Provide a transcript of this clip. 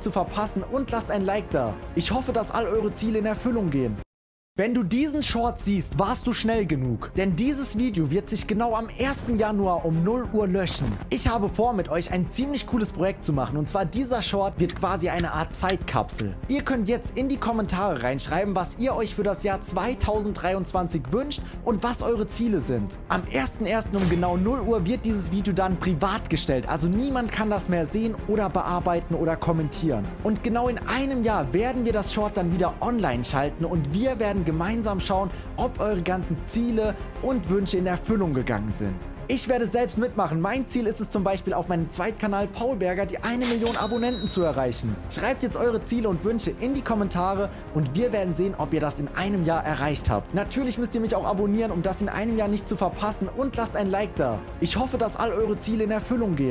zu verpassen und lasst ein Like da. Ich hoffe, dass all eure Ziele in Erfüllung gehen. Wenn du diesen Short siehst, warst du schnell genug. Denn dieses Video wird sich genau am 1. Januar um 0 Uhr löschen. Ich habe vor, mit euch ein ziemlich cooles Projekt zu machen. Und zwar dieser Short wird quasi eine Art Zeitkapsel. Ihr könnt jetzt in die Kommentare reinschreiben, was ihr euch für das Jahr 2023 wünscht und was eure Ziele sind. Am 1.1. um genau 0 Uhr wird dieses Video dann privat gestellt. Also niemand kann das mehr sehen oder bearbeiten oder kommentieren. Und genau in einem Jahr werden wir das Short dann wieder online schalten und wir werden gemeinsam schauen, ob eure ganzen Ziele und Wünsche in Erfüllung gegangen sind. Ich werde selbst mitmachen. Mein Ziel ist es zum Beispiel auf meinem Zweitkanal Paul Berger die eine Million Abonnenten zu erreichen. Schreibt jetzt eure Ziele und Wünsche in die Kommentare und wir werden sehen, ob ihr das in einem Jahr erreicht habt. Natürlich müsst ihr mich auch abonnieren, um das in einem Jahr nicht zu verpassen und lasst ein Like da. Ich hoffe, dass all eure Ziele in Erfüllung gehen.